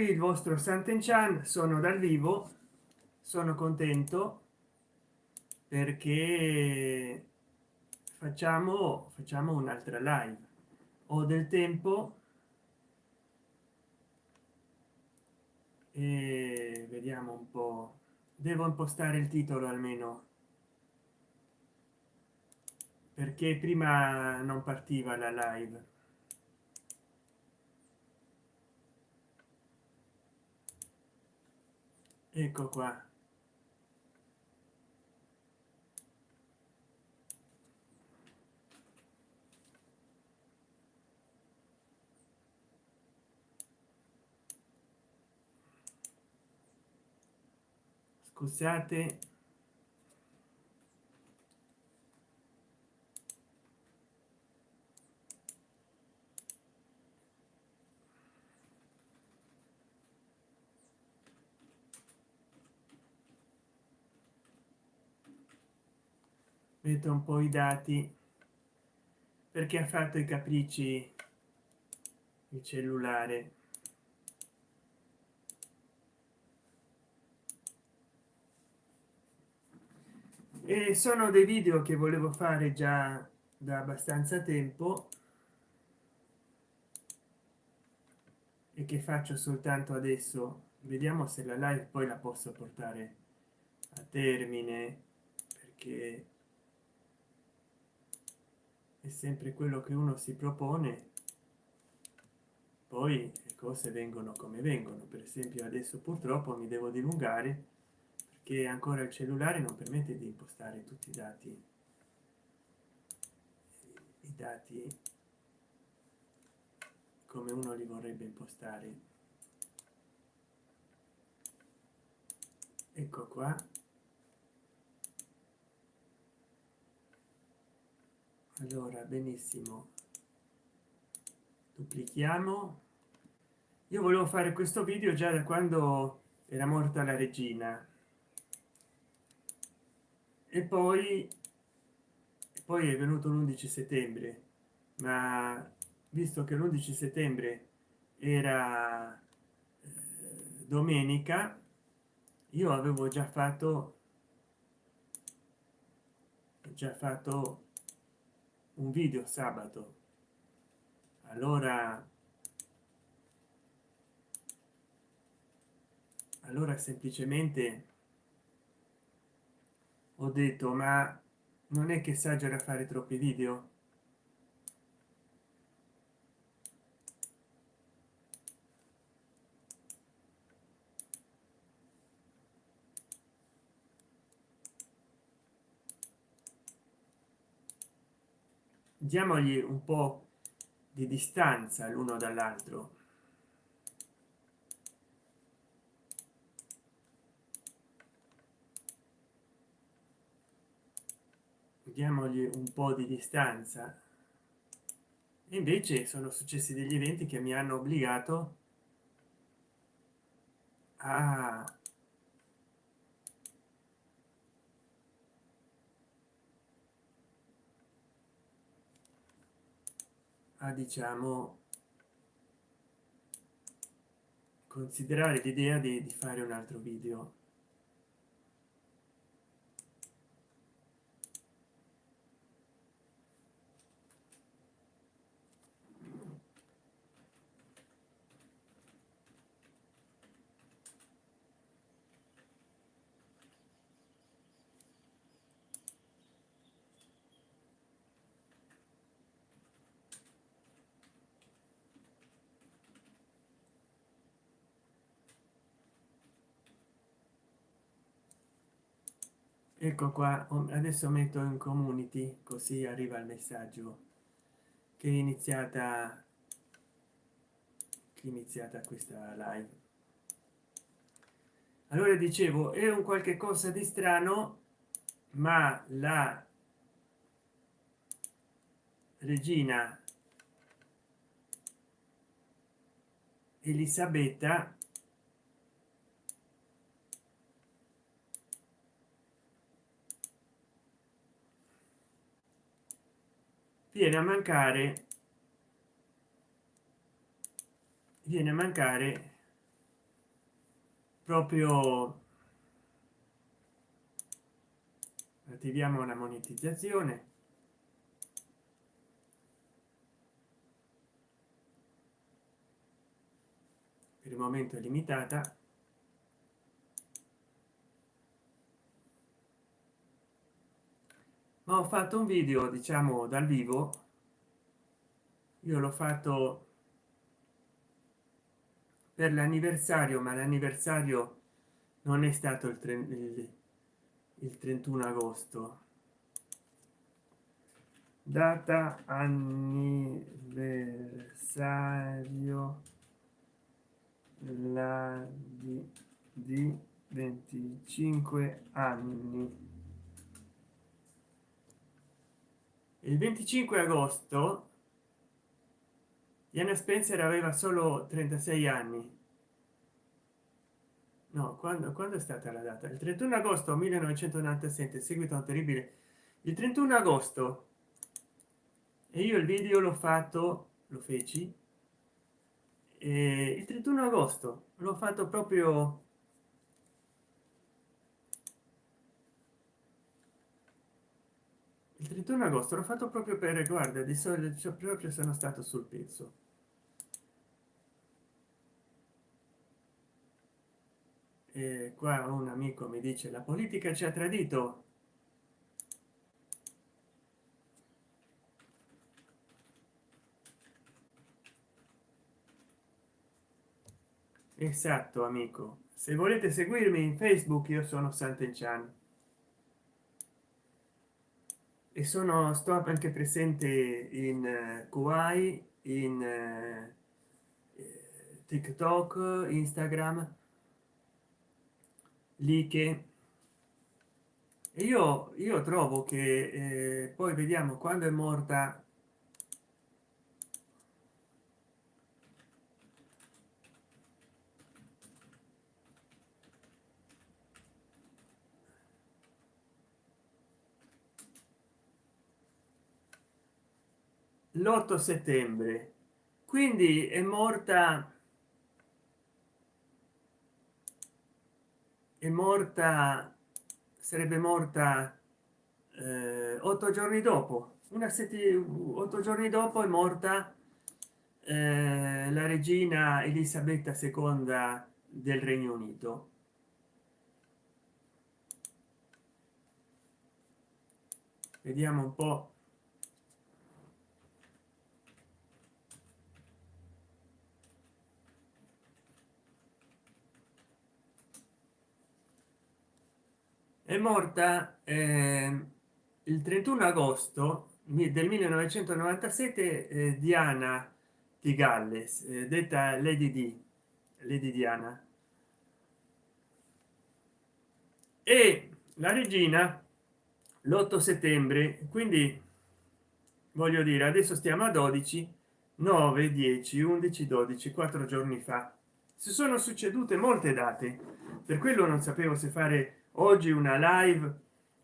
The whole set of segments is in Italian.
qui il vostro Sant'Enchan sono dal vivo sono contento perché facciamo facciamo un'altra live. Ho del tempo e vediamo un po devo impostare il titolo almeno perché prima non partiva la live ecco qua. Scusate metto un po i dati. Perché ha fatto i capricci il cellulare? E sono dei video che volevo fare già da abbastanza tempo e che faccio soltanto adesso. Vediamo se la live poi la posso portare a termine perché è sempre quello che uno si propone poi le cose vengono come vengono. Per esempio adesso purtroppo mi devo dilungare che ancora il cellulare non permette di impostare tutti i dati i dati come uno li vorrebbe impostare. Ecco qua allora benissimo. Duplichiamo. Io volevo fare questo video già da quando era morta la regina. E poi poi è venuto l'11 settembre ma visto che l'11 settembre era eh, domenica io avevo già fatto già fatto un video sabato. Allora allora semplicemente ho detto ma non è che esagera fare troppi video diamogli un po di distanza l'uno dall'altro. Diamogli un po di distanza. Invece sono successi degli eventi che mi hanno obbligato a a diciamo considerare l'idea di, di fare un altro video ecco qua adesso metto in community così arriva il messaggio che è iniziata che è iniziata questa live. Allora dicevo è un qualche cosa di strano ma la regina elisabetta viene a mancare viene a mancare proprio attiviamo la monetizzazione. Per il momento è limitata ho fatto un video diciamo dal vivo. Io l'ho fatto per l'anniversario ma l'anniversario non è stato il, il, il 31 agosto. Data anniversario la di, di 25 anni il 25 agosto Diana Spencer aveva solo 36 anni. No quando, quando è stata la data? Il 31 agosto 1997 seguito un terribile il 31 agosto. E io il video l'ho fatto lo feci il 31 agosto l'ho fatto proprio il 31 agosto l'ho fatto proprio per guarda di solito proprio sono stato sul pezzo. E qua un amico mi dice la politica ci ha tradito? Esatto amico. Se volete seguirmi in facebook io sono Sant'Enchan e sono sto anche presente in uh, Kuwait in uh, tiktok instagram. Lì che io io trovo che eh, poi vediamo quando è morta l'8 settembre. Quindi è morta è morta sarebbe morta eh, otto giorni dopo. Una settimana otto giorni dopo è morta eh, la regina elisabetta ii del regno unito. Vediamo un po morta eh, il 31 agosto del 1997 eh, diana di galles eh, detta lady di lady diana. E la regina l'8 settembre quindi voglio dire adesso stiamo a 12 9 10 11 12 quattro giorni fa. Si sono succedute molte date per quello non sapevo se fare oggi una live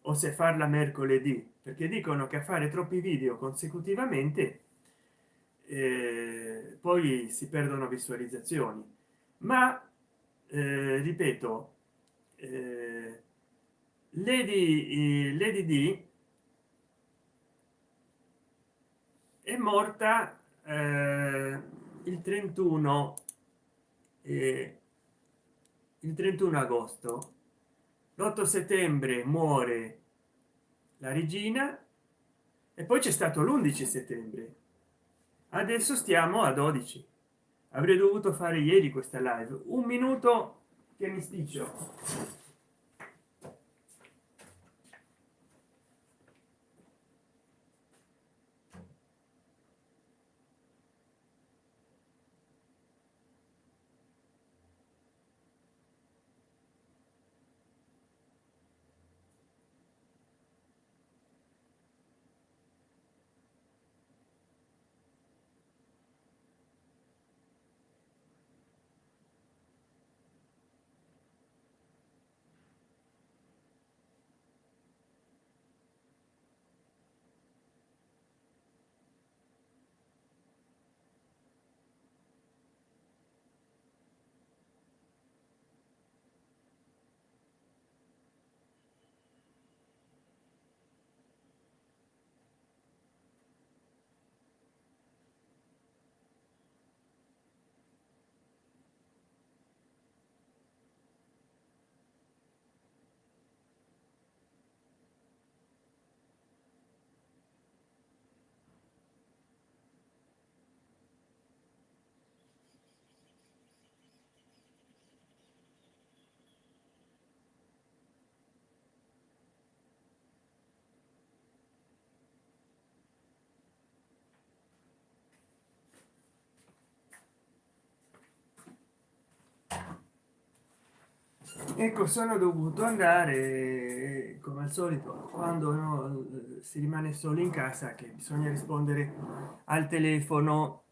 o se farla mercoledì perché dicono che a fare troppi video consecutivamente eh, poi si perdono visualizzazioni. Ma eh, ripeto eh, lady lady d è morta eh, il 31 eh, il 31 agosto l'8 settembre muore la regina e poi c'è stato l'11 settembre. Adesso stiamo a 12 avrei dovuto fare ieri questa live. Un minuto che mi sticcio ecco sono dovuto andare come al solito quando no, si rimane solo in casa che bisogna rispondere al telefono.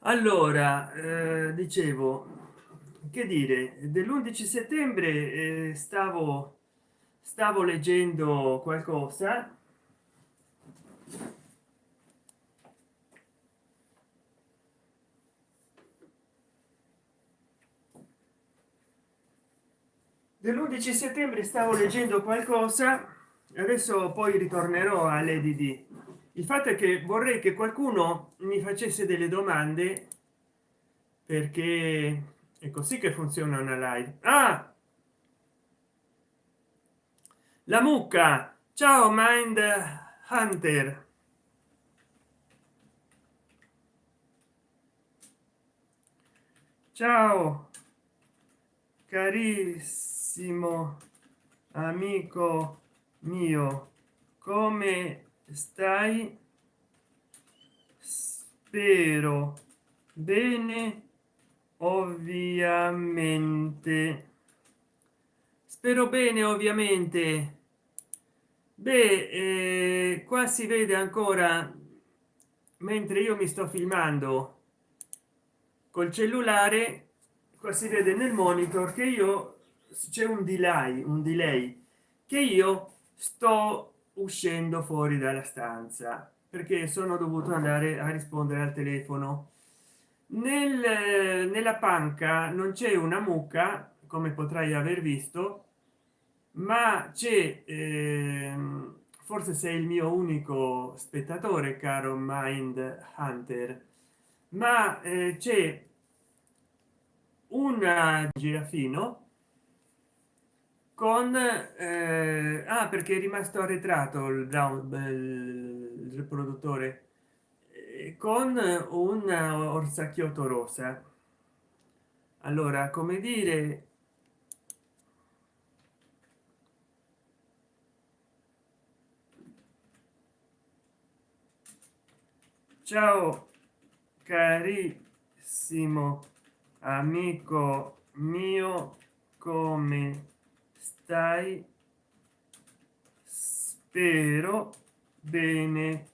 Allora eh, dicevo che dire? Dell'11 settembre eh, stavo stavo leggendo qualcosa dell'11 settembre stavo leggendo qualcosa adesso poi ritornerò all'edd il fatto è che vorrei che qualcuno mi facesse delle domande perché è così che funziona una live. Ah! la mucca. Ciao mind hunter. Ciao carissimo amico mio come stai? Spero bene ovviamente. Spero bene ovviamente. Beh eh, qua si vede ancora mentre io mi sto filmando col cellulare qua si vede nel monitor che io c'è un delay un delay che io sto uscendo fuori dalla stanza perché sono dovuto andare a rispondere al telefono. Nel, nella panca non c'è una mucca come potrai aver visto ma c'è eh, forse sei il mio unico spettatore caro mind hunter ma eh, c'è un girafino con eh, ah perché è rimasto arretrato il, il riproduttore eh, con un orsacchiotto rosa. Allora come dire ciao carissimo amico mio come stai spero bene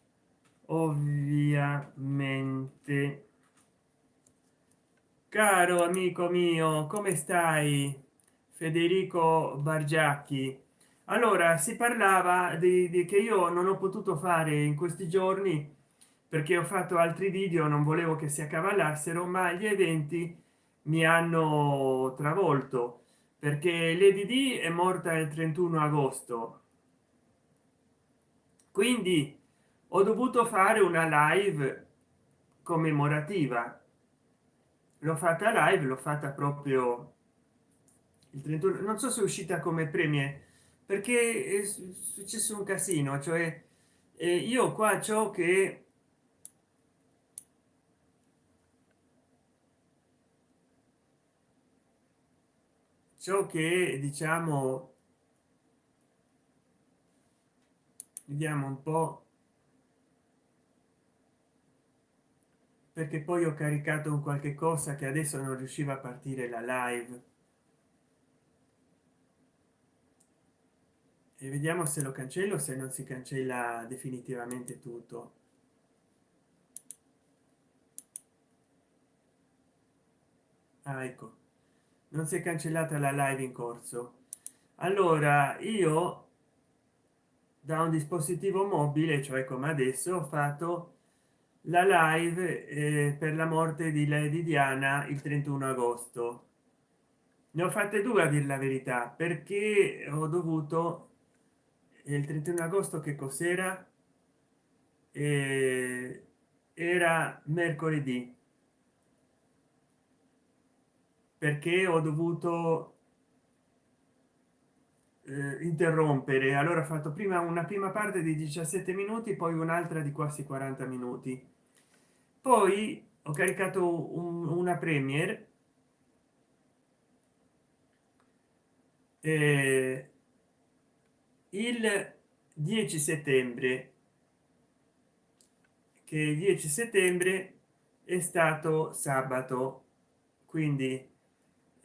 ovviamente. Caro amico mio come stai? Federico bargiacchi. Allora si parlava di, di che io non ho potuto fare in questi giorni perché ho fatto altri video non volevo che si accavallassero ma gli eventi mi hanno travolto perché lady è morta il 31 agosto. Quindi ho dovuto fare una live commemorativa. L'ho fatta live l'ho fatta proprio il 31 non so se è uscita come premie perché è successo un casino cioè eh, io qua ciò che ciò che diciamo vediamo un po. Perché poi ho caricato un qualche cosa che adesso non riusciva a partire la live. E vediamo se lo cancello se non si cancella definitivamente tutto. Ah, ecco non si è cancellata la live in corso. Allora io da un dispositivo mobile cioè come adesso ho fatto la live eh, per la morte di lady diana il 31 agosto. Ne ho fatte due a dir la verità perché ho dovuto il 31 agosto che cos'era? Eh, era mercoledì perché ho dovuto eh, interrompere. Allora ho fatto prima una prima parte di 17 minuti poi un'altra di quasi 40 minuti. Poi ho caricato un, una premiere eh, il 10 settembre che il 10 settembre è stato sabato. Quindi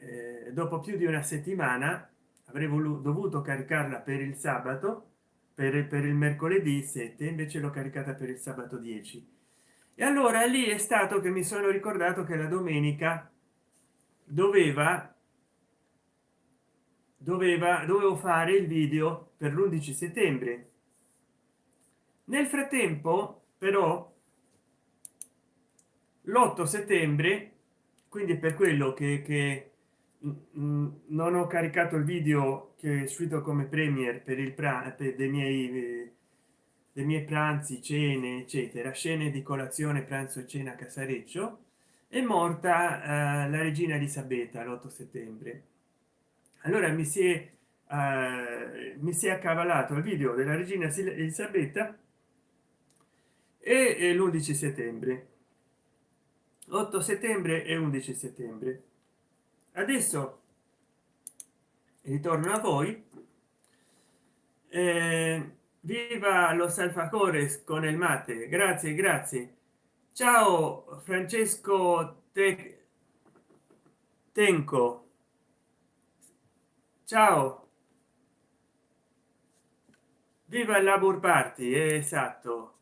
eh, dopo più di una settimana avrei dovuto caricarla per il sabato per, per il mercoledì 7 invece l'ho caricata per il sabato 10 e allora lì è stato che mi sono ricordato che la domenica doveva doveva dovevo fare il video per l'11 settembre. Nel frattempo però l'8 settembre quindi per quello che, che non ho caricato il video che è uscito come premier per il pranzo dei miei dei miei pranzi cene eccetera. Scene di colazione pranzo e cena casareccio. È morta eh, la regina elisabetta l'8 settembre. Allora mi si è eh, mi si è accavalato il video della regina elisabetta e l'11 settembre. 8 settembre e 11 settembre adesso ritorno a voi. Eh, viva los alfacores con il mate. Grazie grazie. Ciao francesco Te tenco. Ciao. Viva labor party esatto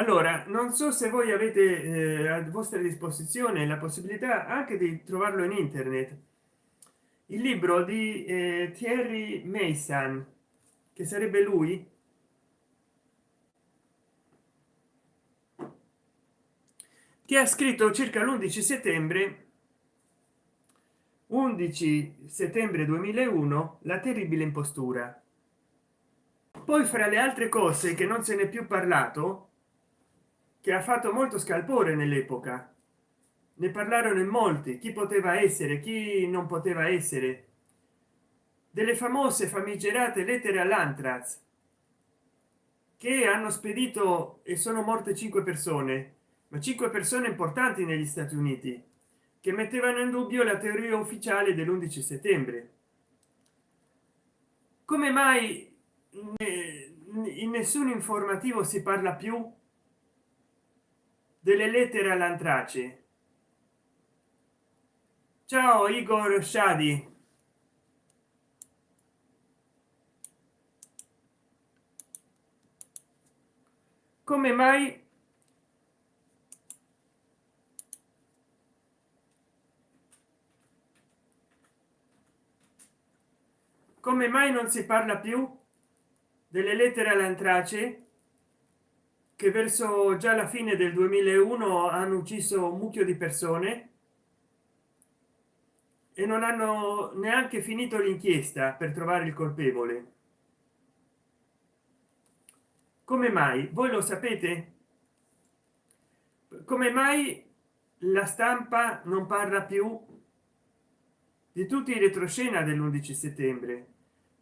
allora non so se voi avete eh, a vostra disposizione la possibilità anche di trovarlo in internet. Il libro di eh, Thierry Mason che sarebbe lui? Che ha scritto circa l'11 settembre 11 settembre 2001 la terribile impostura. Poi fra le altre cose che non se n'è più parlato che ha fatto molto scalpore nell'epoca. Ne parlarono in molti chi poteva essere chi non poteva essere. Delle famose famigerate lettere all'antrax che hanno spedito e sono morte cinque persone ma cinque persone importanti negli stati uniti che mettevano in dubbio la teoria ufficiale dell'11 settembre. Come mai in nessun informativo si parla più delle lettere all'antrace. Ciao igor shadi. Come mai come mai non si parla più delle lettere all'antrace che verso già la fine del 2001 hanno ucciso un mucchio di persone e non hanno neanche finito l'inchiesta per trovare il colpevole. Come mai? Voi lo sapete? Come mai la stampa non parla più di tutti i retroscena dell'11 settembre?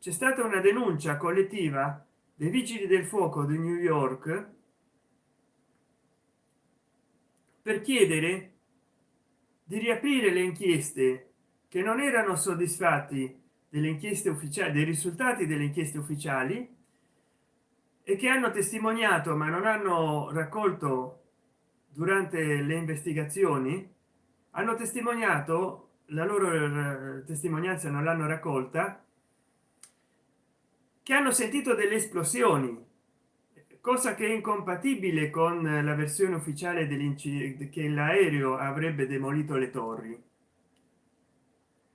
C'è stata una denuncia collettiva dei vigili del fuoco di new york per chiedere di riaprire le inchieste che non erano soddisfatti delle inchieste ufficiali dei risultati delle inchieste ufficiali e che hanno testimoniato ma non hanno raccolto durante le investigazioni hanno testimoniato la loro eh, testimonianza non l'hanno raccolta che hanno sentito delle esplosioni cosa che è incompatibile con la versione ufficiale dell'incidente che l'aereo avrebbe demolito le torri.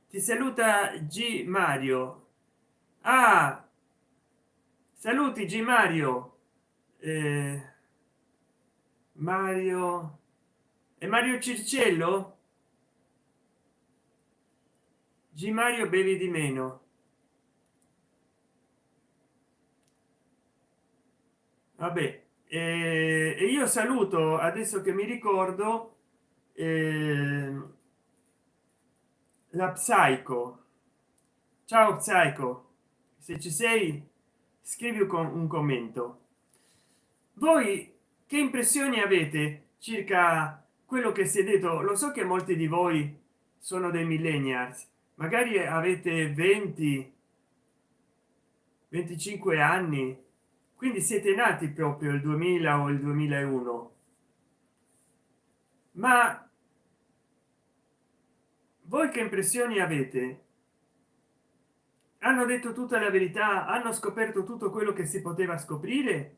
Ti saluta g mario. Ah, saluti g mario. Eh, mario. E mario circello? G mario bevi di meno vabbè eh, e io saluto adesso che mi ricordo eh, la psico ciao psico se ci sei scrivi con un commento. Voi che impressioni avete circa quello che si è detto? Lo so che molti di voi sono dei millennials. Magari avete 20 25 anni quindi siete nati proprio il 2000 o il 2001 ma voi che impressioni avete? Hanno detto tutta la verità? Hanno scoperto tutto quello che si poteva scoprire?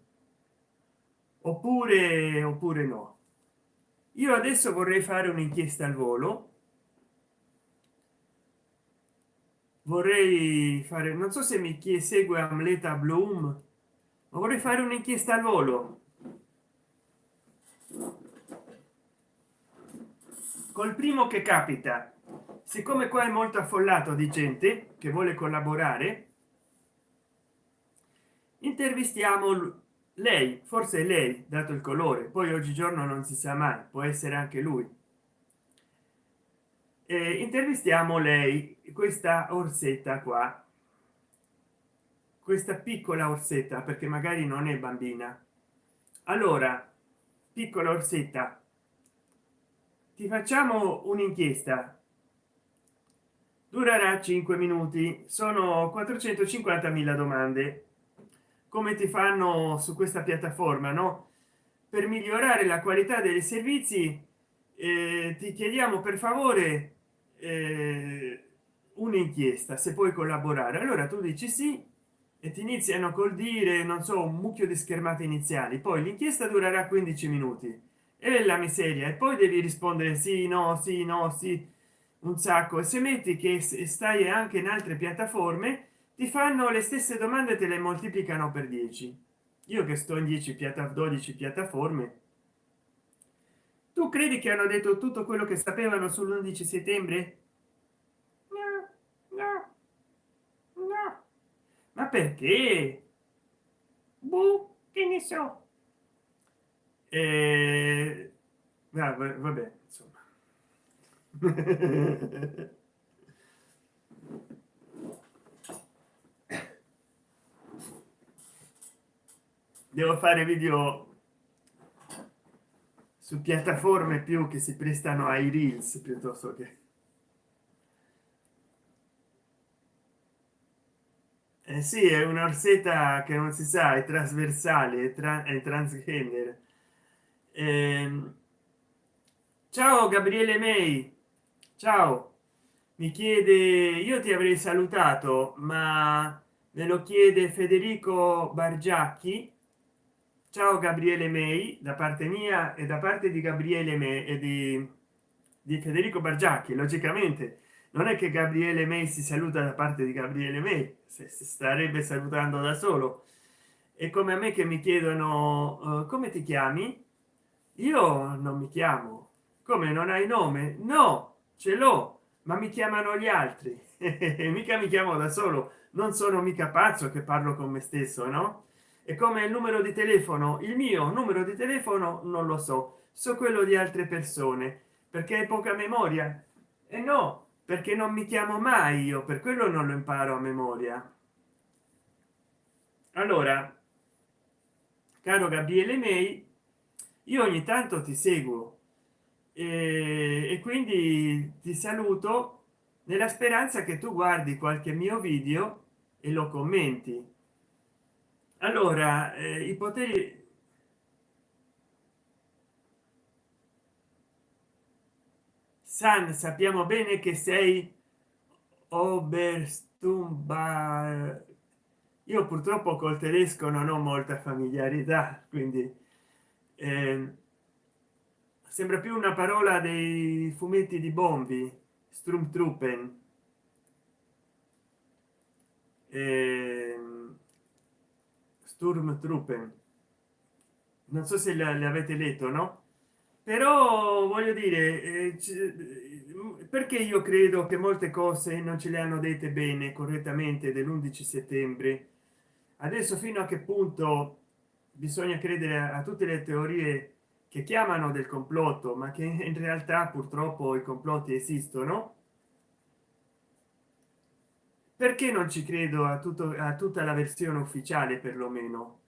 Oppure oppure no? Io adesso vorrei fare un'inchiesta al volo. Vorrei fare non so se mi segue amleta bloom vorrei fare un'inchiesta al volo. Col primo che capita siccome qua è molto affollato di gente che vuole collaborare intervistiamo lei forse lei dato il colore. Poi oggigiorno non si sa mai può essere anche lui. Eh, intervistiamo lei questa orsetta qua questa piccola orsetta perché magari non è bambina. Allora piccola orsetta. Ti facciamo un'inchiesta. Durerà 5 minuti. Sono 450 mila domande. Come ti fanno su questa piattaforma no? Per migliorare la qualità dei servizi eh, ti chiediamo per favore eh, un'inchiesta se puoi collaborare. Allora tu dici sì e ti iniziano col dire non so un mucchio di schermate iniziali poi l'inchiesta durerà 15 minuti. E la miseria e poi devi rispondere sì no sì no sì un sacco. E se metti che stai anche in altre piattaforme ti fanno le stesse domande te le moltiplicano per 10 io che sto in 10 piatta 12 piattaforme tu credi che hanno detto tutto quello che sapevano sull'11 settembre no, no, no. Ma perché? Boh, che ne so. Eh, vabbè, vabbè insomma. Devo fare video su piattaforme più che si prestano ai reels piuttosto che eh sì è un'orsetta che non si sa è trasversale è, tra è transgender. Eh, ciao gabriele may. Ciao. Mi chiede io ti avrei salutato ma me lo chiede federico bargiacchi. Ciao gabriele may da parte mia e da parte di gabriele me e di, di federico bargiacchi logicamente non è che gabriele may si saluta da parte di gabriele may se starebbe salutando da solo. E come a me che mi chiedono uh, come ti chiami? Io non mi chiamo. Come non hai nome? No ce l'ho ma mi chiamano gli altri. Mica mi chiamo da solo. Non sono mica pazzo che parlo con me stesso no? E come il numero di telefono. Il mio numero di telefono non lo so. So quello di altre persone perché hai poca memoria? E no perché non mi chiamo mai io per quello non lo imparo a memoria. Allora caro gabriele may io ogni tanto ti seguo e, e quindi ti saluto nella speranza che tu guardi qualche mio video e lo commenti. Allora eh, i poteri san sappiamo bene che sei oberstumba. Io purtroppo col tedesco non ho molta familiarità quindi eh, sembra più una parola dei fumetti di bombi strumtruppen. Eh, sturmtruppen. Non so se le avete letto no però voglio dire eh, perché io credo che molte cose non ce le hanno dette bene correttamente dell'11 settembre? Adesso fino a che punto bisogna credere a tutte le teorie che chiamano del complotto ma che in realtà purtroppo i complotti esistono? Perché non ci credo a tutto a tutta la versione ufficiale perlomeno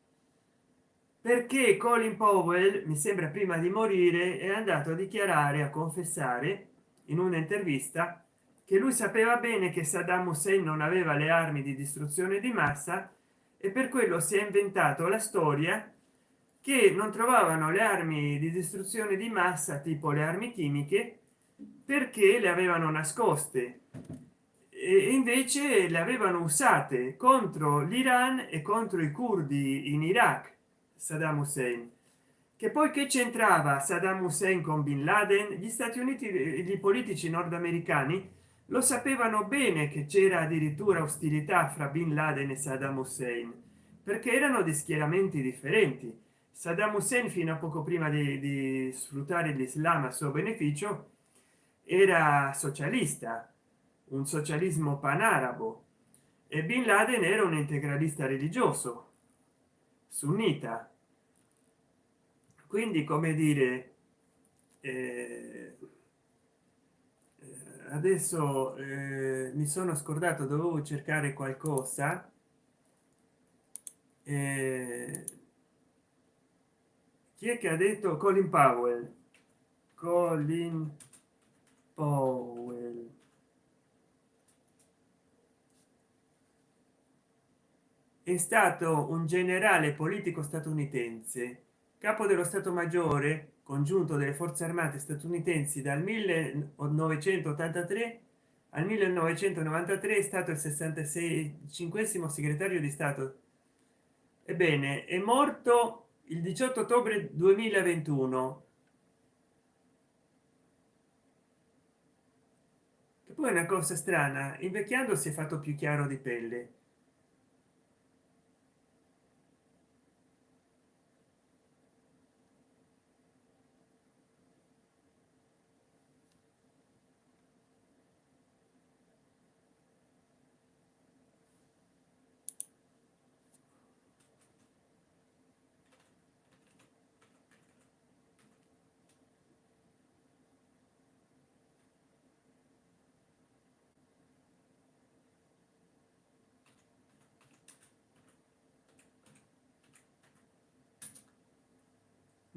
perché colin powell mi sembra prima di morire è andato a dichiarare a confessare in un'intervista che lui sapeva bene che saddam hussein non aveva le armi di distruzione di massa e per quello si è inventato la storia che non trovavano le armi di distruzione di massa tipo le armi chimiche perché le avevano nascoste. E invece le avevano usate contro l'iran e contro i curdi in iraq saddam hussein. Che poi che c'entrava saddam hussein con bin laden gli stati uniti i politici nordamericani lo sapevano bene che c'era addirittura ostilità fra bin laden e saddam hussein perché erano di schieramenti differenti. Saddam hussein fino a poco prima di, di sfruttare l'islam a suo beneficio era socialista un socialismo panarabo e bin laden era un integralista religioso sunnita. Quindi come dire eh, adesso eh, mi sono scordato dovevo cercare qualcosa eh, chi è che ha detto colin powell? Colin powell è stato un generale politico statunitense capo dello stato maggiore congiunto delle forze armate statunitensi dal 1983 al 1993 è stato il 66 cinquesimo segretario di stato. Ebbene è morto il 18 ottobre 2021 che poi è una cosa strana invecchiando si è fatto più chiaro di pelle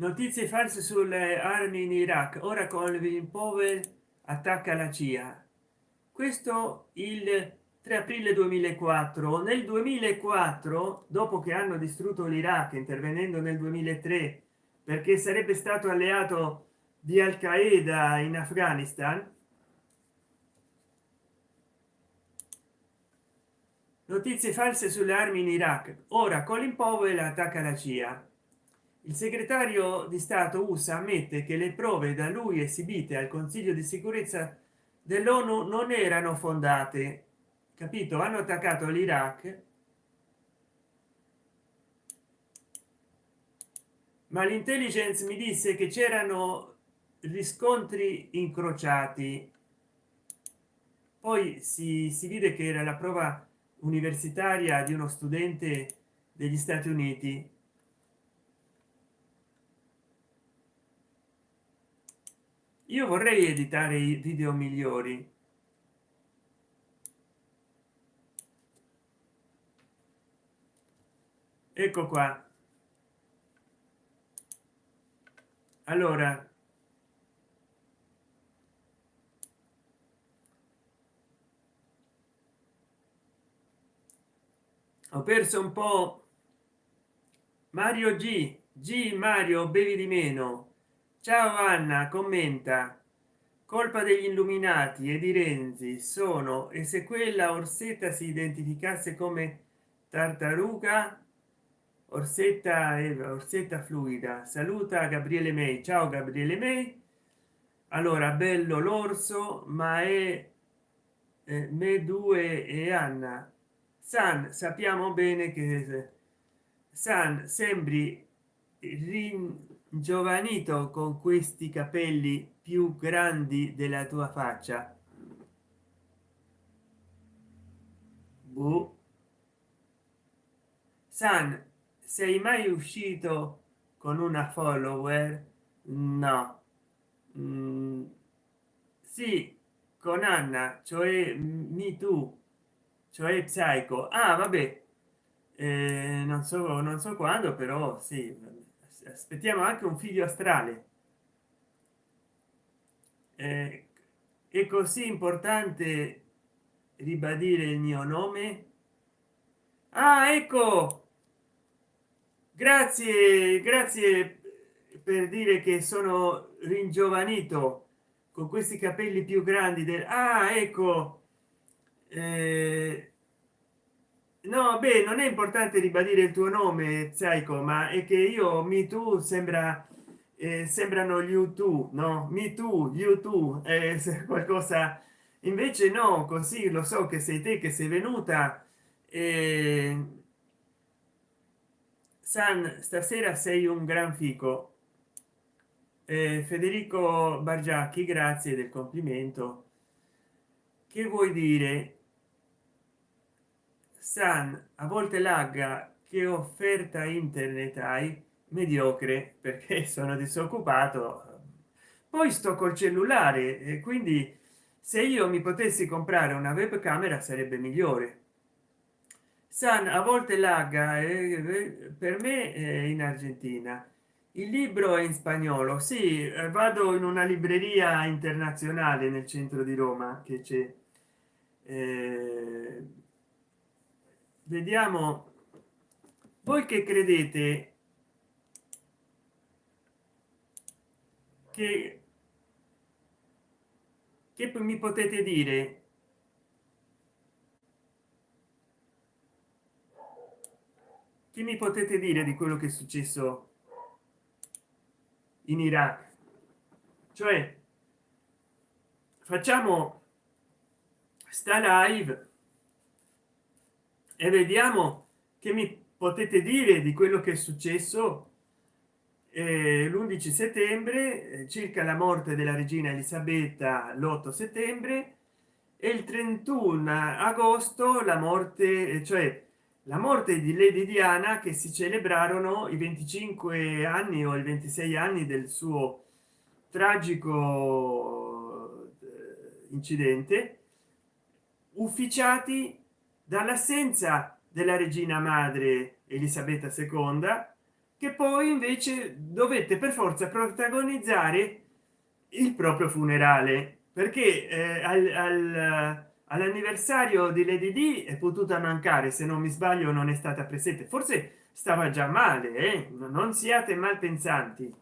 notizie false sulle armi in iraq. Ora colvin powell attacca la cia. Questo il 3 aprile 2004 nel 2004 dopo che hanno distrutto l'iraq intervenendo nel 2003 perché sarebbe stato alleato di al qaeda in afghanistan notizie false sulle armi in iraq. Ora colin powell attacca la cia il segretario di stato usa ammette che le prove da lui esibite al consiglio di sicurezza dell'onu non erano fondate. Capito? Hanno attaccato l'iraq. Ma l'intelligence mi disse che c'erano riscontri incrociati. Poi si, si vide che era la prova universitaria di uno studente degli stati uniti io vorrei editare i video migliori. Ecco qua. Allora. Ho perso un po. Mario g. G mario bevi di meno ciao anna commenta. Colpa degli illuminati e di renzi sono e se quella orsetta si identificasse come tartaruga? Orsetta e orsetta fluida. Saluta gabriele may ciao gabriele may allora bello l'orso ma è eh, me due e anna. San sappiamo bene che san sembri giovanito con questi capelli più grandi della tua faccia. Boh. san sei mai uscito con una follower? No. Mm, sì con anna cioè mi tu cioè psycho. Ah vabbè. Eh, non so non so quando però sì aspettiamo anche un figlio astrale. Eh, è così importante ribadire il mio nome? Ah ecco! Grazie grazie per dire che sono ringiovanito con questi capelli più grandi del ah ecco eh, no beh non è importante ribadire il tuo nome psycho ma è che io mi tu sembra eh, sembrano gli youtube no? Mi tu youtube eh, qualcosa. Invece no così lo so che sei te che sei venuta eh, san stasera sei un gran fico. Eh, federico bargiacchi grazie del complimento. Che vuoi dire san a volte lagga che offerta internet hai? Mediocre perché sono disoccupato. Poi sto col cellulare e quindi se io mi potessi comprare una webcamera sarebbe migliore. San a volte lagga eh, per me eh, in argentina. Il libro è in spagnolo sì eh, vado in una libreria internazionale nel centro di roma che c'è. Eh, vediamo. Voi che credete che, che mi potete dire? Che mi potete dire di quello che è successo in iraq? Cioè facciamo sta live e vediamo che mi potete dire di quello che è successo eh, l'11 settembre eh, circa la morte della regina elisabetta l'8 settembre e il 31 agosto la morte cioè la morte di lady diana che si celebrarono i 25 anni o i 26 anni del suo tragico eh, incidente ufficiati dall'assenza della regina madre elisabetta ii che poi invece dovette per forza protagonizzare il proprio funerale perché eh, al, al, all'anniversario di lady d è potuta mancare se non mi sbaglio non è stata presente. Forse stava già male eh? non siate malpensanti.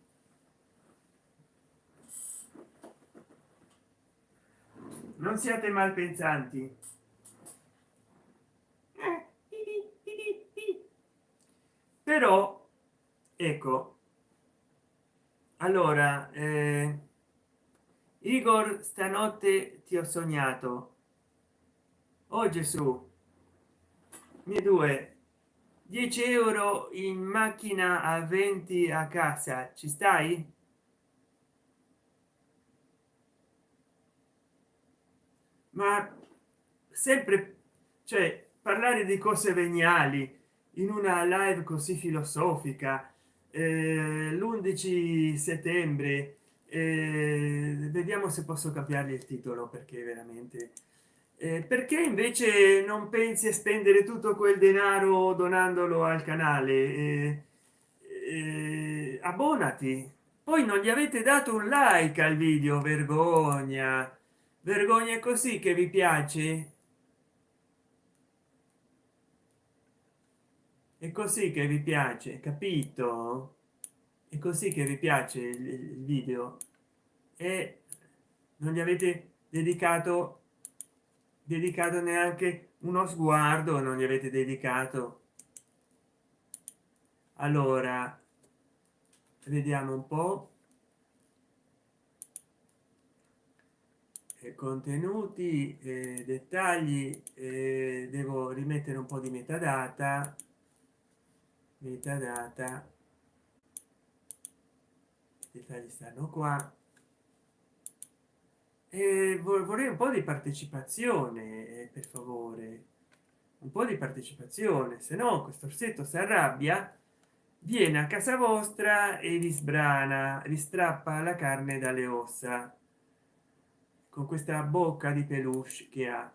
Non siate malpensanti. però ecco. Allora eh, igor stanotte ti ho sognato. Oh gesù. Mi due. 10 euro in macchina a 20 a casa. Ci stai? Ma sempre cioè parlare di cose veniali in una live così filosofica l'11 settembre eh, vediamo se posso cambiare il titolo perché veramente eh, perché invece non pensi a spendere tutto quel denaro donandolo al canale? Eh, eh, abbonati. Poi non gli avete dato un like al video vergogna. Vergogna così che vi piace. È così che vi piace capito è così che vi piace il video. E non gli avete dedicato dedicato neanche uno sguardo non gli avete dedicato. Allora vediamo un po. Contenuti eh, dettagli eh, devo rimettere un po di metadata. Metadata dettagli stanno qua. E vorrei un po di partecipazione per favore. Un po di partecipazione se no questo orsetto si arrabbia viene a casa vostra e vi sbrana vi strappa la carne dalle ossa con questa bocca di peluche che ha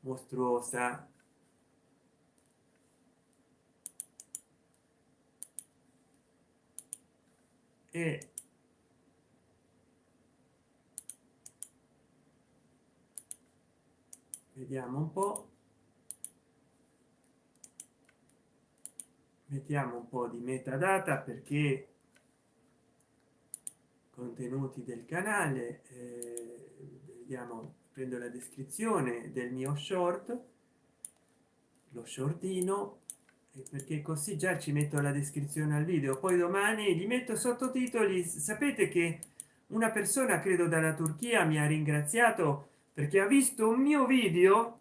mostruosa. E vediamo un po. Mettiamo un po di metadata perché contenuti del canale eh, vediamo prendo la descrizione del mio short lo shortino perché così già ci metto la descrizione al video. Poi domani gli metto sottotitoli. Sapete che una persona credo dalla turchia mi ha ringraziato perché ha visto un mio video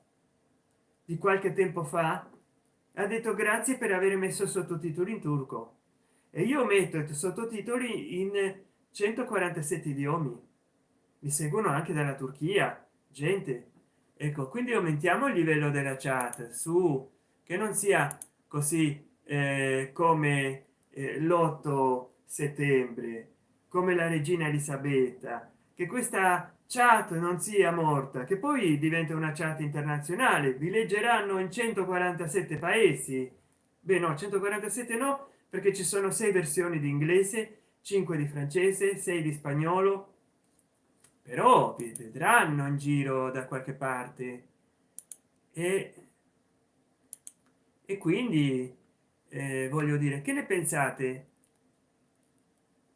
di qualche tempo fa ha detto grazie per aver messo sottotitoli in turco e io metto sottotitoli in 147 idiomi. Mi seguono anche dalla turchia gente. Ecco quindi aumentiamo il livello della chat su che non sia così eh, come eh, l'8 settembre come la regina elisabetta che questa chat non sia morta che poi diventa una chat internazionale. Vi leggeranno in 147 paesi. Beh no 147 no perché ci sono sei versioni di inglese 5 di francese 6 di spagnolo. Però vi vedranno in giro da qualche parte. E, e quindi eh, voglio dire che ne pensate?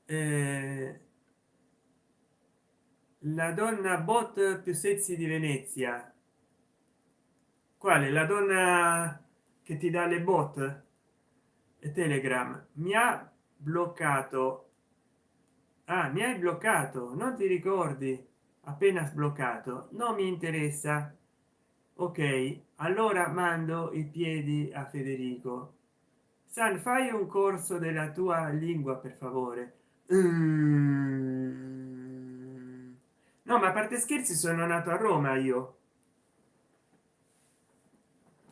Eh, la donna bot più sexy di venezia. Quale? La donna che ti dà le bot? E telegram. Mi ha bloccato. Ah, mi hai bloccato. Non ti ricordi? Appena sbloccato. Non mi interessa. Ok allora mando i piedi a federico. San fai un corso della tua lingua per favore. Mm no ma a parte scherzi sono nato a roma io.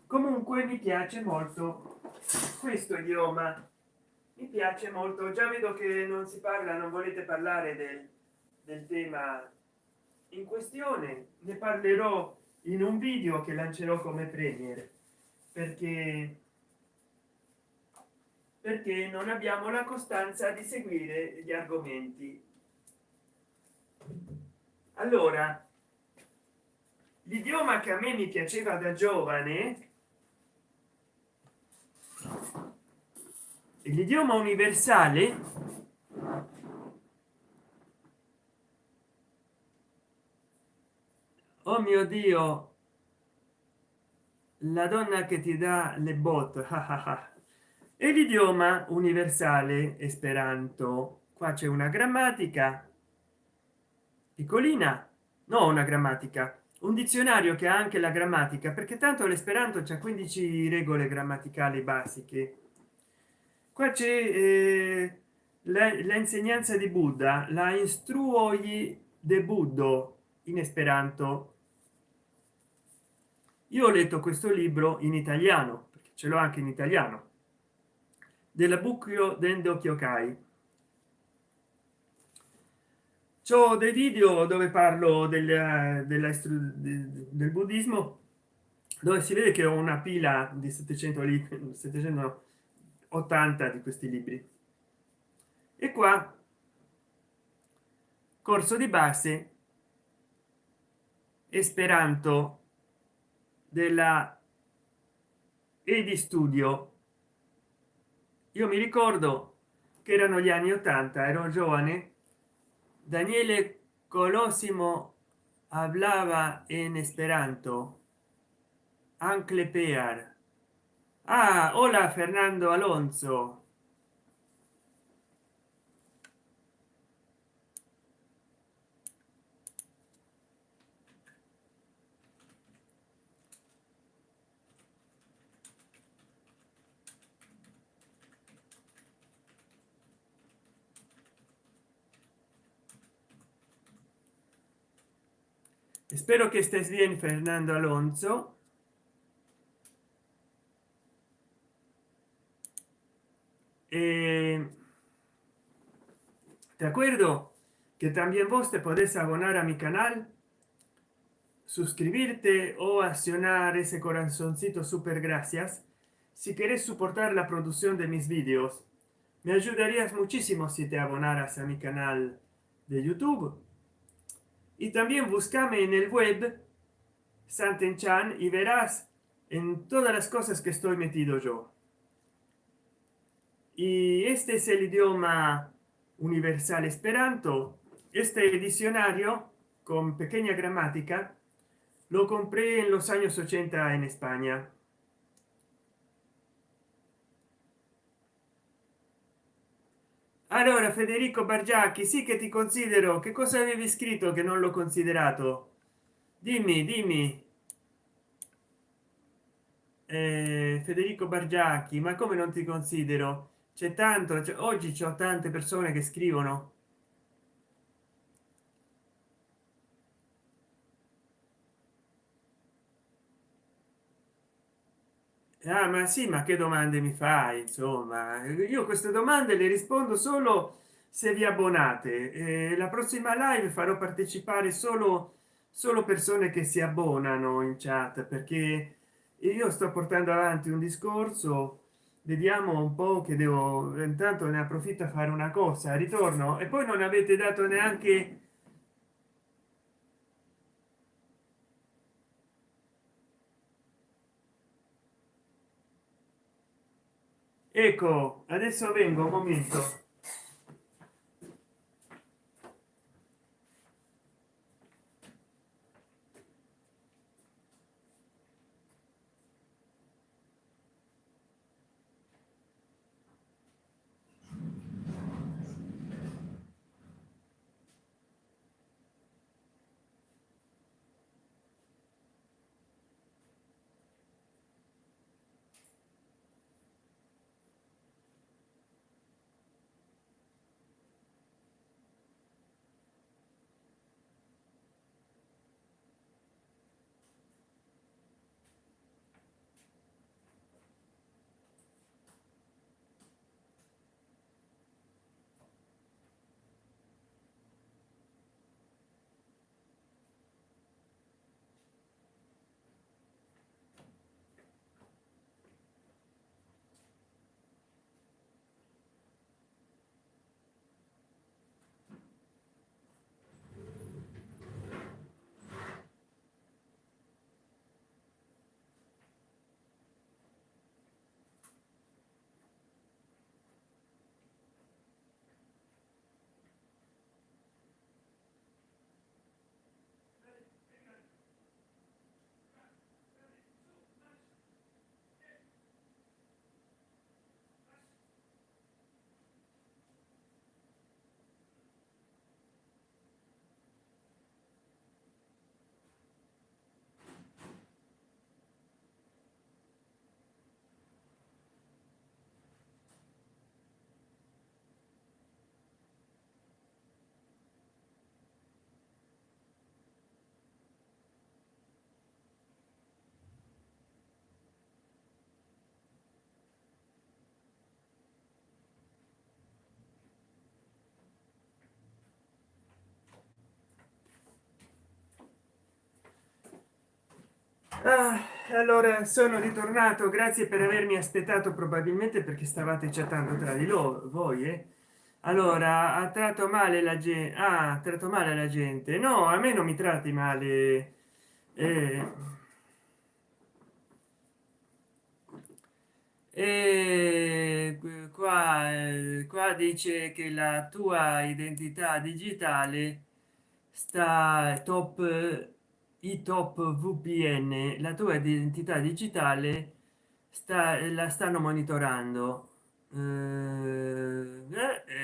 Comunque mi piace molto questo idioma. Mi piace molto. Già vedo che non si parla non volete parlare del, del tema in questione. Ne parlerò in un video che lancerò come premier perché perché non abbiamo la costanza di seguire gli argomenti allora l'idioma che a me mi piaceva da giovane l'idioma universale oh mio dio la donna che ti dà le bot e l'idioma universale esperanto qua c'è una grammatica piccolina no una grammatica. Un dizionario che ha anche la grammatica perché tanto l'esperanto c'è 15 regole grammaticali basiche. Qua c'è eh, l'insegnanza di buddha la instruogli de buddo in esperanto. Io ho letto questo libro in italiano perché ce l'ho anche in italiano della bucchio dendo kyokai ho dei video dove parlo del, della, del buddismo dove si vede che ho una pila di 700 libri 780 di questi libri. E qua corso di base esperanto della e di studio. Io mi ricordo che erano gli anni 80 ero giovane daniele colosimo hablaba en esperanto. Ancle pear. Ah hola fernando alonso espero que estés bien fernando alonso. Eh, de acuerdo que también vos te podés abonar a mi canal suscribirte o accionar ese corazoncito super gracias si quieres soportar la producción de mis vídeos me ayudarías muchísimo si te abonaras a mi canal de youtube y también búscame en el web santen chan y verás en todas las cosas que estoy metido yo. Y este es el idioma universal esperanto. Este diccionario con pequeña gramática lo compré en los años 80 en españa allora federico bargiacchi sì che ti considero. Che cosa avevi scritto che non l'ho considerato? Dimmi dimmi. Eh, federico bargiacchi ma come non ti considero? C'è tanto oggi c'ho tante persone che scrivono ah, ma sì ma che domande mi fai insomma? Io queste domande le rispondo solo se vi abbonate. Eh, la prossima live farò partecipare solo solo persone che si abbonano in chat perché io sto portando avanti un discorso. Vediamo un po che devo intanto ne approfitto a fare una cosa. Ritorno. E poi non avete dato neanche ecco adesso vengo un momento ah, allora sono ritornato grazie per avermi aspettato probabilmente perché stavate chattando tra di loro voi eh? allora ha tratto male la gente ha ah, tratto male la gente no a me non mi tratti male eh. E qua qua dice che la tua identità digitale sta top i top vpn la tua identità digitale sta la stanno monitorando. Eh,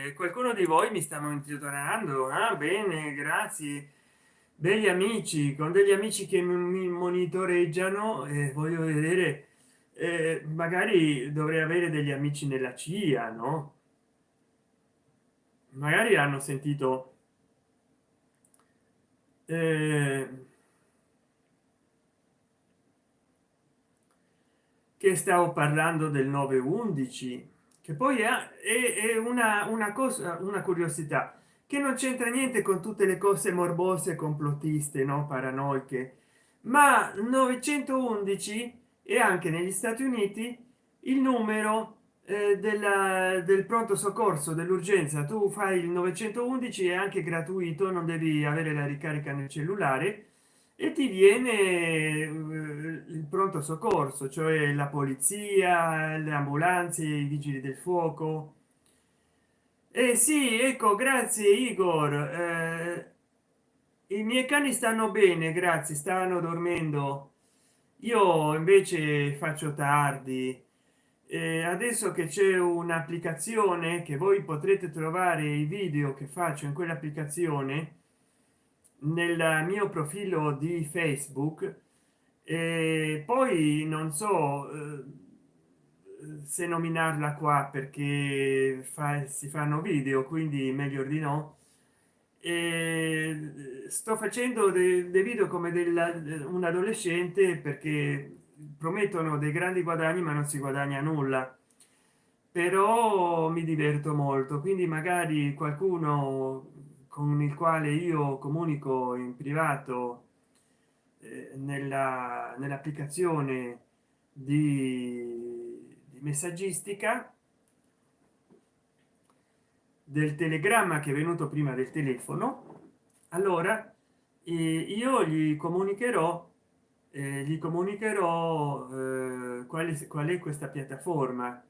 eh, qualcuno di voi mi sta monitorando? Ah, bene grazie. Degli amici con degli amici che mi monitoreggiano e eh, voglio vedere eh, magari dovrei avere degli amici nella cia no? Magari hanno sentito eh, che stavo parlando del 911 che poi è, è una, una cosa una curiosità che non c'entra niente con tutte le cose morbose complottiste no paranoiche ma 911 e anche negli stati uniti il numero eh, della, del pronto soccorso dell'urgenza. Tu fai il 911 è anche gratuito non devi avere la ricarica nel cellulare e ti viene eh, il pronto soccorso cioè la polizia le ambulanze i vigili del fuoco. Eh sì ecco grazie igor. Eh, i miei cani stanno bene grazie stanno dormendo. Io invece faccio tardi. Eh, adesso che c'è un'applicazione che voi potrete trovare i video che faccio in quell'applicazione nel mio profilo di facebook. E poi non so eh, se nominarla qua perché fa, si fanno video quindi meglio di no. E sto facendo dei, dei video come della, un adolescente perché promettono dei grandi guadagni ma non si guadagna nulla. Però mi diverto molto quindi magari qualcuno con il quale io comunico in privato eh, nella nell'applicazione di, di messaggistica del telegramma che è venuto prima del telefono. Allora eh, io gli comunicherò eh, gli comunicherò eh, qual è questa piattaforma.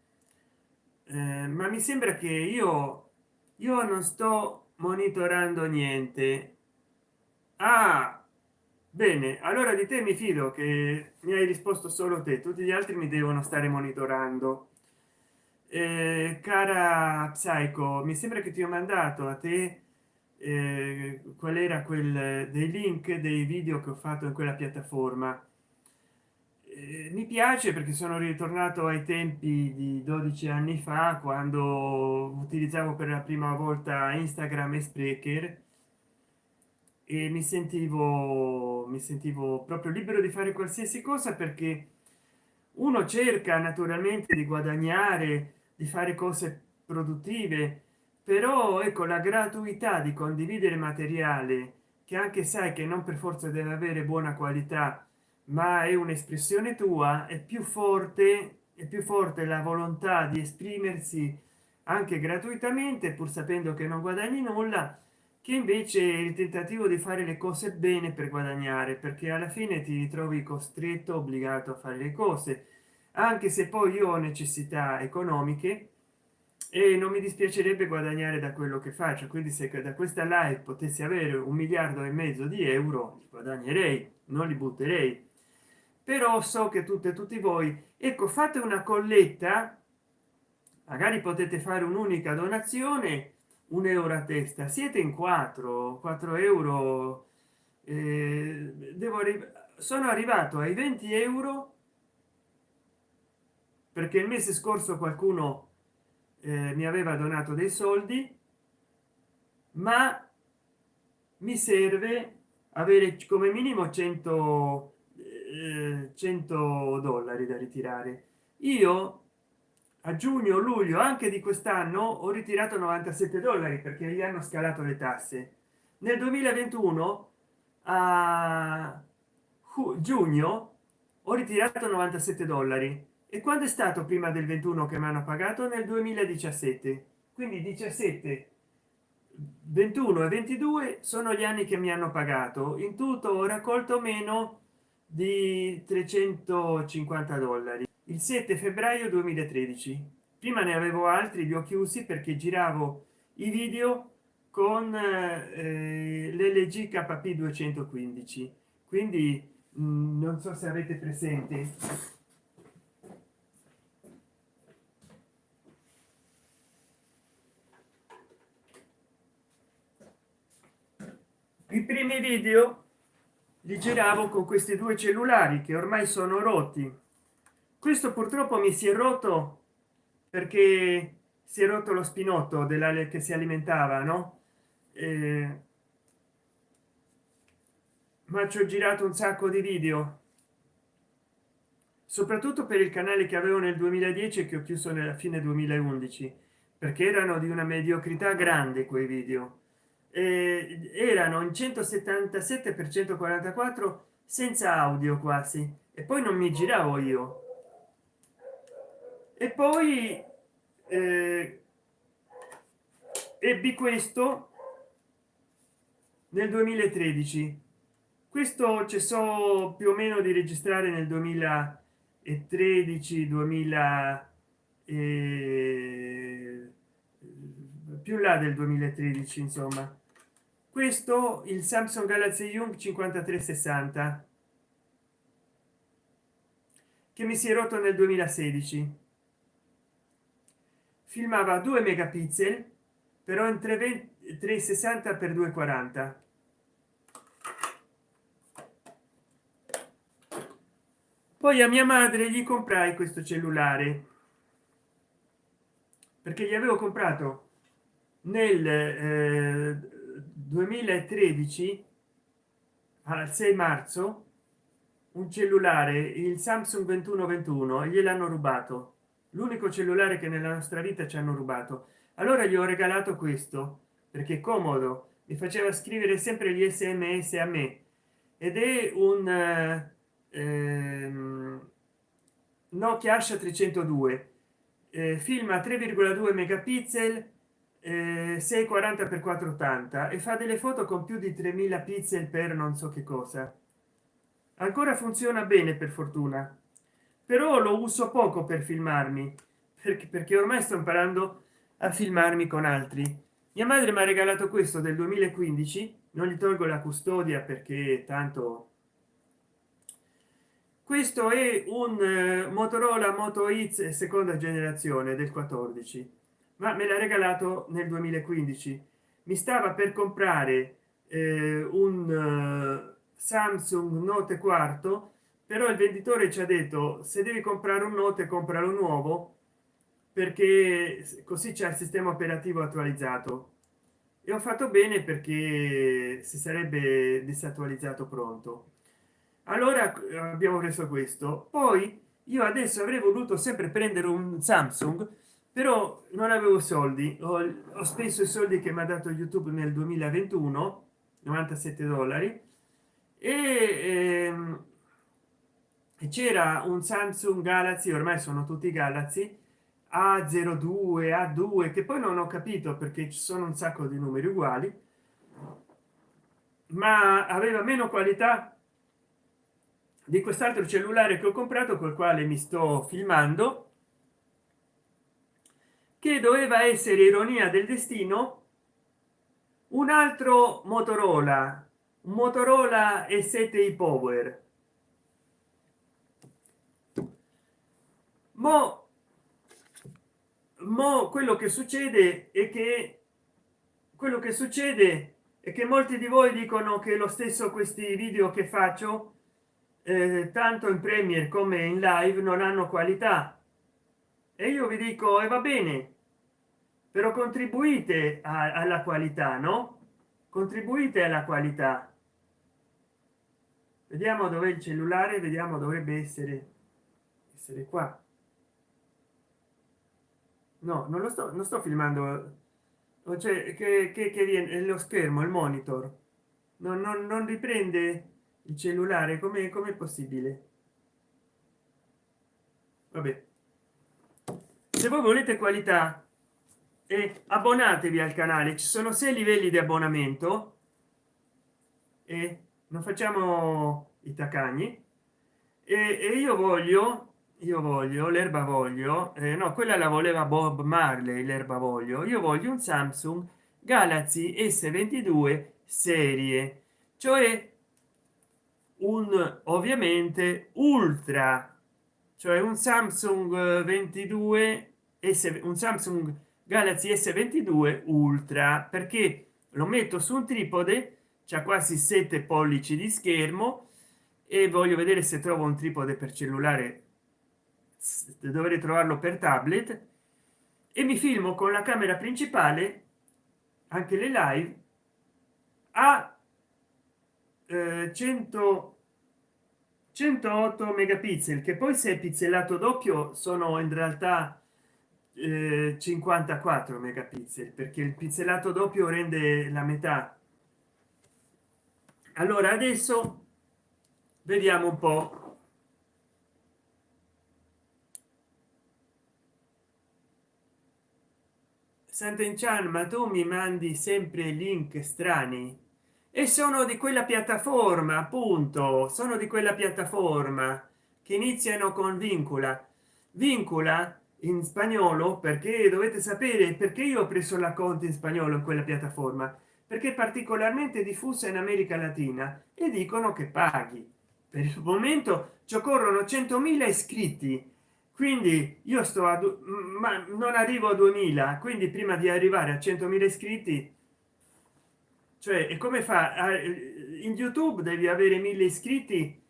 Eh, ma mi sembra che io io non sto monitorando niente. Ah bene allora di te mi fido che mi hai risposto solo te tutti gli altri mi devono stare monitorando. Eh, cara psycho mi sembra che ti ho mandato a te eh, qual era quel dei link dei video che ho fatto in quella piattaforma eh, mi piace perché sono ritornato ai tempi di 12 anni fa quando utilizzavo per la prima volta instagram e sprecher e mi sentivo mi sentivo proprio libero di fare qualsiasi cosa perché uno cerca naturalmente di guadagnare di fare cose produttive però ecco la gratuità di condividere materiale che anche sai che non per forza deve avere buona qualità ma è un'espressione tua è più forte è più forte la volontà di esprimersi anche gratuitamente pur sapendo che non guadagni nulla che invece il tentativo di fare le cose bene per guadagnare perché alla fine ti ritrovi costretto obbligato a fare le cose anche se poi io ho necessità economiche e non mi dispiacerebbe guadagnare da quello che faccio. Quindi se da questa live potessi avere un miliardo e mezzo di euro guadagnerei non li butterei però so che tutte tutti voi ecco fate una colletta magari potete fare un'unica donazione un euro a testa. Siete in 4 4 euro eh, devo sono arrivato ai 20 euro perché il mese scorso qualcuno eh, mi aveva donato dei soldi ma mi serve avere come minimo 100 eh, 100 dollari da ritirare. Io a giugno luglio anche di quest'anno ho ritirato 97 dollari perché gli hanno scalato le tasse. Nel 2021 a giugno ho ritirato 97 dollari. E quando è stato prima del 21 che mi hanno pagato? Nel 2017 quindi 17 21 e 22 sono gli anni che mi hanno pagato. In tutto ho raccolto meno di 350 dollari. Il 7 febbraio 2013 prima ne avevo altri li ho chiusi perché giravo i video con eh, l'lg kp 215 quindi mh, mm, non so se avete presente. I primi video li giravo con questi due cellulari che ormai sono rotti questo purtroppo mi si è rotto perché si è rotto lo spinotto della che si alimentava no? Eh, ma ci ho girato un sacco di video. Soprattutto per il canale che avevo nel 2010 e che ho chiuso nella fine 2011 perché erano di una mediocrità grande quei video eh, erano in 177 per 144 senza audio quasi. E poi non mi giravo io. E poi eh, ebbi questo nel 2013 questo so più o meno di registrare nel 2013 2000 e più là del 2013 insomma questo il samsung galaxy young 5360 che mi si è rotto nel 2016 filmava 2 megapixel però in 360 per 240 poi a mia madre gli comprai questo cellulare perché gli avevo comprato nel eh, 2013 al 6 marzo un cellulare il samsung 2121 e gliel'hanno rubato. L'unico cellulare che nella nostra vita ci hanno rubato. Allora gli ho regalato questo perché comodo mi faceva scrivere sempre gli sms a me. Ed è un ehm, nokia asha 302 eh, filma 3,2 megapixel eh, 640 x 480 e fa delle foto con più di 3000 pixel per non so che cosa. Ancora funziona bene per fortuna. Però lo uso poco per filmarmi perché, perché ormai sto imparando a filmarmi con altri. Mia madre mi ha regalato questo del 2015 non gli tolgo la custodia perché tanto questo è un uh, motorola moto X seconda generazione del 14 ma me l'ha regalato nel 2015 mi stava per comprare eh, un uh, samsung note quarto però il venditore ci ha detto se devi comprare un note compralo nuovo perché così c'è il sistema operativo attualizzato. E ho fatto bene perché si sarebbe disattualizzato pronto. Allora abbiamo preso questo. Poi io adesso avrei voluto sempre prendere un samsung però non avevo soldi. Ho, ho speso i soldi che mi ha dato youtube nel 2021 97 dollari. E ehm, c'era un samsung galaxy ormai sono tutti galaxy a02 a2 che poi non ho capito perché ci sono un sacco di numeri uguali. Ma aveva meno qualità di quest'altro cellulare che ho comprato col quale mi sto filmando che doveva essere ironia del destino un altro motorola un motorola e 7 i power. Mo, mo quello che succede è che quello che succede è che molti di voi dicono che lo stesso questi video che faccio eh, tanto in premier come in live non hanno qualità. E io vi dico e va bene però contribuite a, alla qualità no? Contribuite alla qualità. Vediamo dove il cellulare vediamo dovrebbe essere essere qua. No non lo sto non sto filmando. Cioè che, che, che viene lo schermo il monitor. Non, non, non riprende il cellulare come come possibile? Vabbè. Se voi volete qualità e abbonatevi al canale ci sono sei livelli di abbonamento. E non facciamo i taccagni e, e io voglio io voglio l'erba voglio eh, no quella la voleva bob marley l'erba voglio. Io voglio un samsung galaxy s22 serie. Cioè un ovviamente ultra. Cioè un samsung 22 s un samsung galaxy s22 ultra perché lo metto su un tripode c'è quasi 7 pollici di schermo e voglio vedere se trovo un tripode per cellulare. Dovrei trovarlo per tablet. E mi filmo con la camera principale anche le live a eh, 100 108 megapixel che poi se è pixelato doppio sono in realtà eh, 54 megapixel perché il pixelato doppio rende la metà. Allora adesso vediamo un po. Sant'Enchan ma tu mi mandi sempre link strani? E sono di quella piattaforma appunto sono di quella piattaforma che iniziano con vincula. Vincula in spagnolo perché dovete sapere perché io ho preso la conta in spagnolo in quella piattaforma. Perché è particolarmente diffusa in america latina e dicono che paghi. Per il momento ci occorrono 100.000 iscritti. Quindi io sto a ma non arrivo a 2000 quindi prima di arrivare a 100.000 iscritti cioè e come fa in youtube devi avere mille iscritti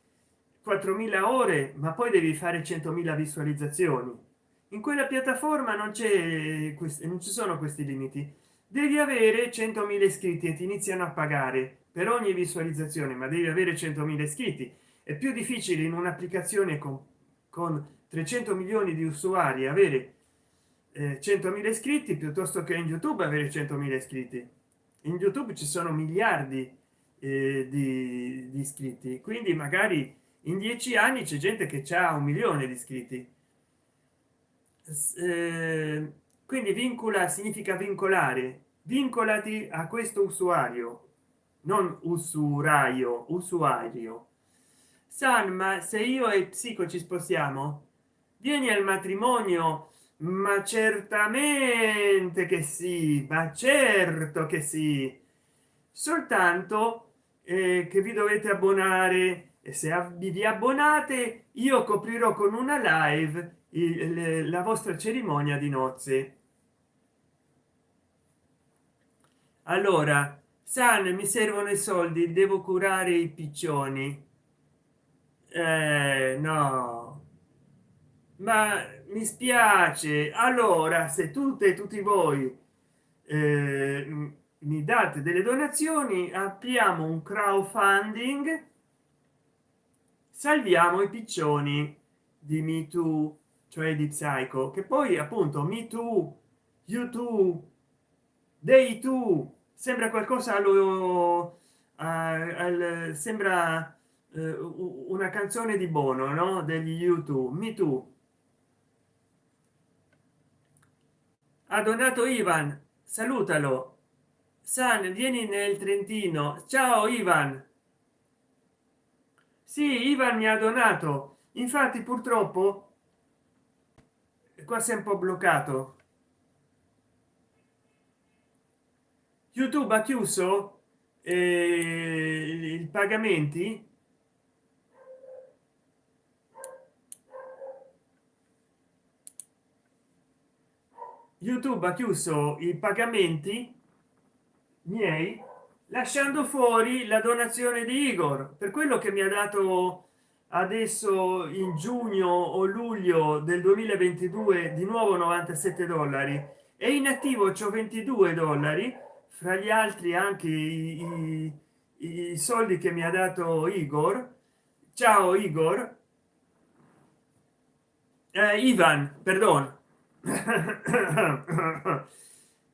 4.000 ore ma poi devi fare 100.000 visualizzazioni in quella piattaforma non c'è non ci sono questi limiti. Devi avere 100.000 iscritti e ti iniziano a pagare per ogni visualizzazione ma devi avere 100.000 iscritti. È più difficile in un'applicazione con, con 300 milioni di usuari avere eh, 100.000 iscritti piuttosto che in youtube avere 100.000 iscritti. In youtube ci sono miliardi eh, di, di iscritti. Quindi magari in dieci anni c'è gente che ha un milione di iscritti eh, quindi vincula significa vincolare. Vincolati a questo usuario non usuraio usuario. San ma se io e psico ci spostiamo vieni al matrimonio ma certamente che sì ma certo che sì. Soltanto eh, che vi dovete abbonare se vi abbonate io coprirò con una live il, la vostra cerimonia di nozze. Allora san mi servono i soldi devo curare i piccioni. Eh, no. Ma mi spiace. Allora se tutte e tutti voi eh, mi date delle donazioni apriamo un crowdfunding salviamo i piccioni di me too cioè di psycho che poi appunto me too youtube dei tu sembra qualcosa allo al, sembra eh, una canzone di bono no? Degli youtube me too. Ha donato ivan salutalo. San vieni nel trentino. Ciao ivan sì ivan mi ha donato. Infatti purtroppo qua è un po bloccato. Youtube ha chiuso eh, i pagamenti. Youtube ha chiuso i pagamenti miei lasciando fuori la donazione di igor. Per quello che mi ha dato adesso in giugno o luglio del 2022 di nuovo 97 dollari. E in attivo c'ho 22 dollari. Fra gli altri anche i, i, i soldi che mi ha dato igor. Ciao igor. Eh, ivan perdono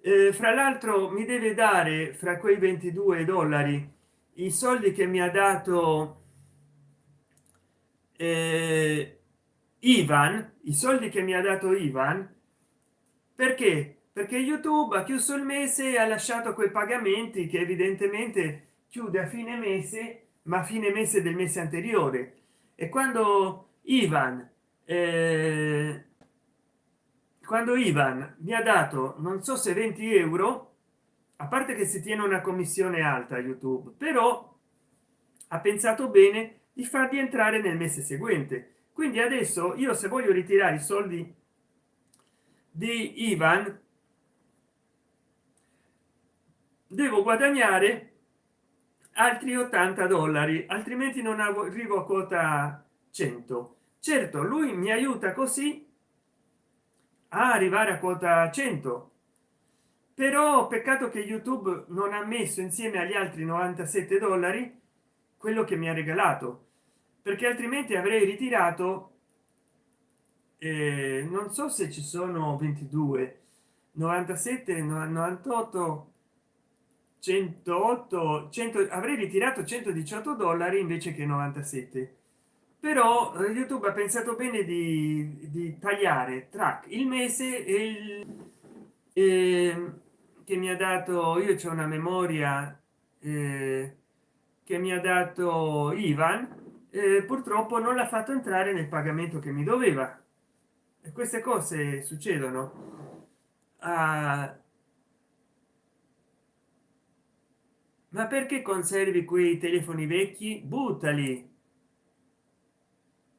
eh, fra l'altro mi deve dare fra quei 22 dollari i soldi che mi ha dato eh, ivan i soldi che mi ha dato ivan. Perché? Perché youtube ha chiuso il mese e ha lasciato quei pagamenti che evidentemente chiude a fine mese ma a fine mese del mese anteriore. E quando ivan eh, quando ivan mi ha dato non so se 20 euro a parte che si tiene una commissione alta youtube però ha pensato bene di farvi entrare nel mese seguente. Quindi adesso io se voglio ritirare i soldi di ivan devo guadagnare altri 80 dollari altrimenti non arrivo a quota 100 certo lui mi aiuta così a arrivare a quota 100 però peccato che youtube non ha messo insieme agli altri 97 dollari quello che mi ha regalato perché altrimenti avrei ritirato eh, non so se ci sono 22 97 98 108 100 avrei ritirato 118 dollari invece che 97 però eh, youtube ha pensato bene di, di tagliare track. Il mese e il eh, che mi ha dato io c'è una memoria eh, che mi ha dato ivan eh, purtroppo non l'ha fatto entrare nel pagamento che mi doveva. E queste cose succedono. Ah, ma perché conservi quei telefoni vecchi? Buttali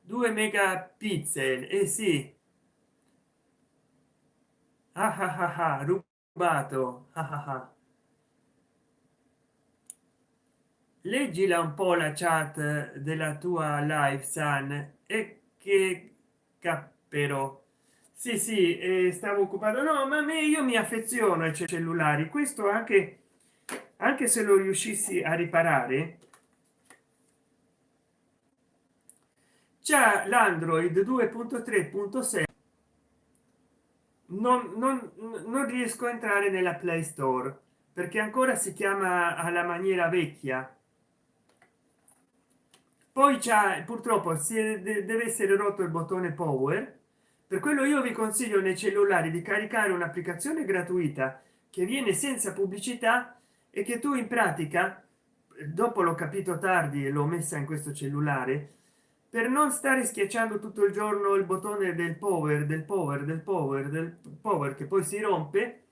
2 megapixel e eh sì. Ah ah ah ah rubato. Ah ah leggila un po la chat della tua live san e che cappero. Sì sì eh, stavo occupato no ma me io mi affeziono ai cellulari. Questo anche anche se lo riuscissi a riparare c'è l'android 2.3.6 non, non, non riesco a entrare nella play store perché ancora si chiama alla maniera vecchia. Poi c'è purtroppo si deve essere rotto il bottone power. Per quello io vi consiglio nei cellulari di caricare un'applicazione gratuita che viene senza pubblicità e che tu in pratica dopo l'ho capito tardi e l'ho messa in questo cellulare per non stare schiacciando tutto il giorno il bottone del power del power del power del power che poi si rompe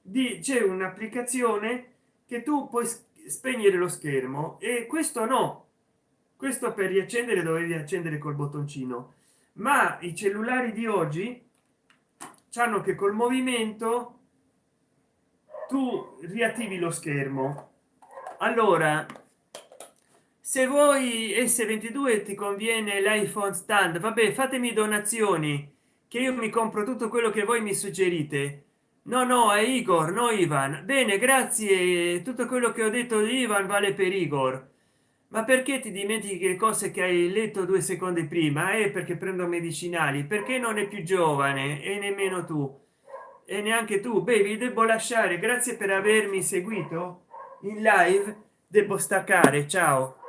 di c'è un'applicazione che tu puoi spegnere lo schermo. E questo no. Questo per riaccendere dovevi accendere col bottoncino. Ma i cellulari di oggi hanno che col movimento tu riattivi lo schermo. Allora se vuoi s22 ti conviene l'iphone stand. Vabbè fatemi donazioni che io mi compro tutto quello che voi mi suggerite. No no è igor no ivan. Bene grazie. Tutto quello che ho detto di ivan vale per igor. Ma perché ti dimentichi le cose che hai letto due secondi prima? È eh, perché prendo medicinali. Perché non è più giovane? E nemmeno tu. E neanche tu. Beh vi devo lasciare. Grazie per avermi seguito. In live devo staccare. Ciao